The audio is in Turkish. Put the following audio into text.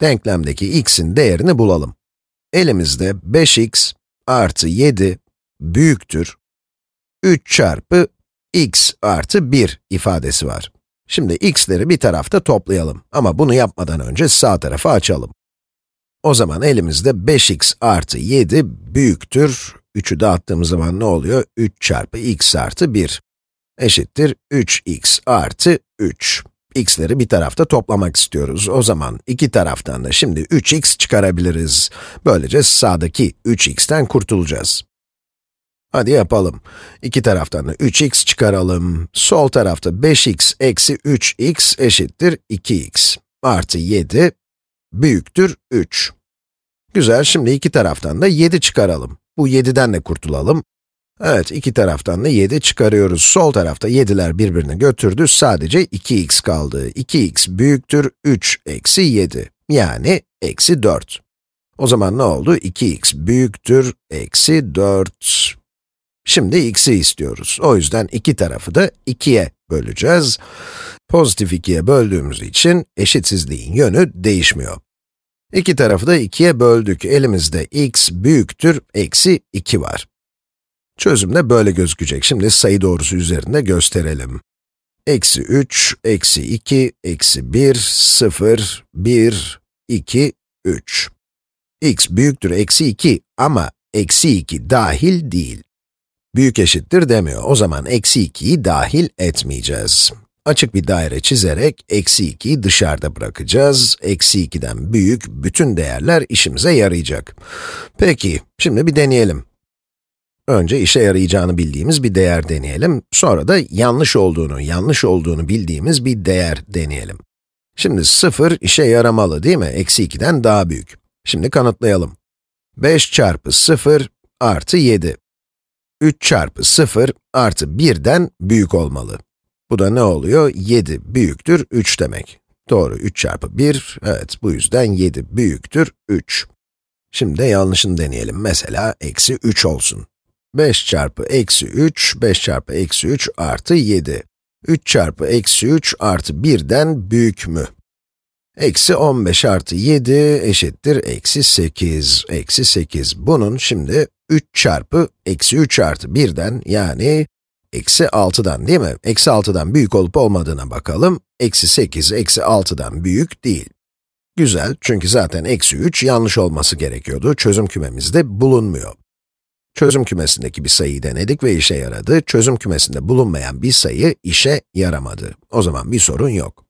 denklemdeki x'in değerini bulalım. Elimizde 5x artı 7 büyüktür 3 çarpı x artı 1 ifadesi var. Şimdi x'leri bir tarafta toplayalım ama bunu yapmadan önce sağ tarafı açalım. O zaman elimizde 5x artı 7 büyüktür, 3'ü dağıttığımız zaman ne oluyor? 3 çarpı x artı 1 eşittir 3x artı 3. x'leri bir tarafta toplamak istiyoruz. O zaman iki taraftan da şimdi 3x çıkarabiliriz. Böylece sağdaki 3x'ten kurtulacağız. Hadi yapalım. İki taraftan da 3x çıkaralım. Sol tarafta 5x eksi 3x eşittir 2x artı 7 büyüktür 3. Güzel, şimdi iki taraftan da 7 çıkaralım. Bu 7'den de kurtulalım. Evet, iki taraftan da 7 çıkarıyoruz. Sol tarafta 7'ler birbirini götürdü, sadece 2x kaldı. 2x büyüktür 3 eksi 7, yani eksi 4. O zaman ne oldu? 2x büyüktür eksi 4. Şimdi x'i istiyoruz. O yüzden iki tarafı da 2'ye böleceğiz. Pozitif 2'ye böldüğümüz için eşitsizliğin yönü değişmiyor. İki tarafı da 2'ye böldük. Elimizde x büyüktür, eksi 2 var. Çözüm de böyle gözükecek. Şimdi sayı doğrusu üzerinde gösterelim. Eksi 3, eksi 2, eksi 1, 0, 1, 2, 3. x büyüktür eksi 2 ama eksi 2 dahil değil. Büyük eşittir demiyor. O zaman eksi 2'yi dahil etmeyeceğiz. Açık bir daire çizerek eksi 2'yi dışarıda bırakacağız. Eksi 2'den büyük bütün değerler işimize yarayacak. Peki, şimdi bir deneyelim. Önce işe yarayacağını bildiğimiz bir değer deneyelim. Sonra da yanlış olduğunu, yanlış olduğunu bildiğimiz bir değer deneyelim. Şimdi 0 işe yaramalı değil mi? Eksi 2'den daha büyük. Şimdi kanıtlayalım. 5 çarpı 0 artı 7. 3 çarpı 0 artı 1'den büyük olmalı. Bu da ne oluyor? 7 büyüktür 3 demek. Doğru, 3 çarpı 1, evet bu yüzden 7 büyüktür 3. Şimdi de yanlışını deneyelim. Mesela eksi 3 olsun. 5 çarpı eksi 3, 5 çarpı eksi 3 artı 7. 3 çarpı eksi 3 artı 1'den büyük mü? Eksi 15 artı 7 eşittir eksi 8, eksi 8. Bunun şimdi 3 çarpı eksi 3 artı 1'den yani eksi 6'dan değil mi? Eksi 6'dan büyük olup olmadığına bakalım. Eksi 8, eksi 6'dan büyük değil. Güzel, çünkü zaten eksi 3 yanlış olması gerekiyordu. Çözüm kümemizde bulunmuyor. Çözüm kümesindeki bir sayıyı denedik ve işe yaradı. Çözüm kümesinde bulunmayan bir sayı işe yaramadı. O zaman bir sorun yok.